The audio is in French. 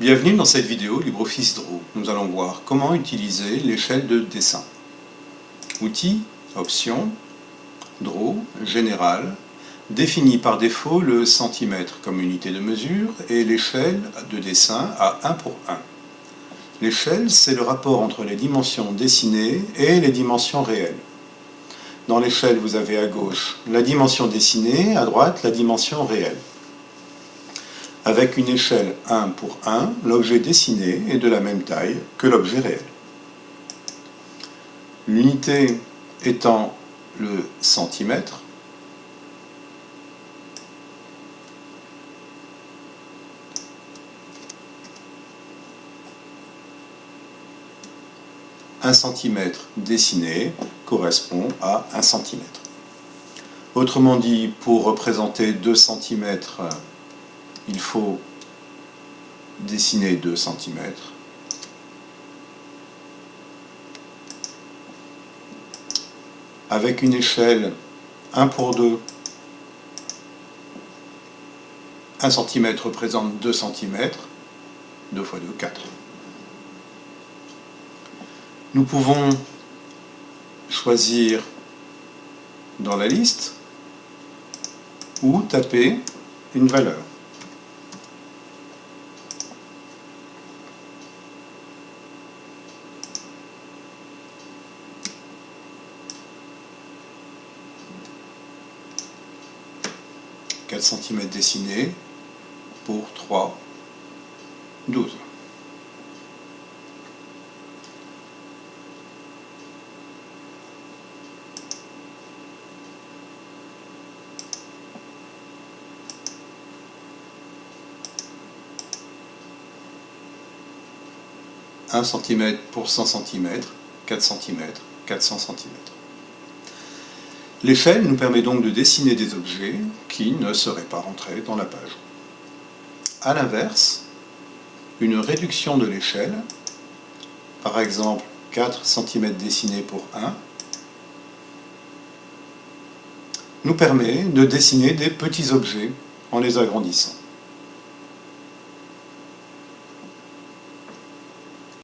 Bienvenue dans cette vidéo LibreOffice Draw. Nous allons voir comment utiliser l'échelle de dessin. Outils, Options, Draw, Général, définit par défaut le centimètre comme unité de mesure et l'échelle de dessin à 1 pour 1. L'échelle, c'est le rapport entre les dimensions dessinées et les dimensions réelles. Dans l'échelle, vous avez à gauche la dimension dessinée, à droite la dimension réelle. Avec une échelle 1 pour 1, l'objet dessiné est de la même taille que l'objet réel. L'unité étant le centimètre, un centimètre dessiné correspond à un centimètre. Autrement dit, pour représenter 2 centimètres il faut dessiner 2 cm. Avec une échelle 1 pour 2, 1 cm représente 2 cm, 2 fois 2, 4. Nous pouvons choisir dans la liste ou taper une valeur. 4 cm dessinés pour 3, 12. Un cm pour 100 cm, 4 cm, 400 cm. L'échelle nous permet donc de dessiner des objets qui ne seraient pas rentrés dans la page. A l'inverse, une réduction de l'échelle, par exemple 4 cm dessinés pour 1, nous permet de dessiner des petits objets en les agrandissant.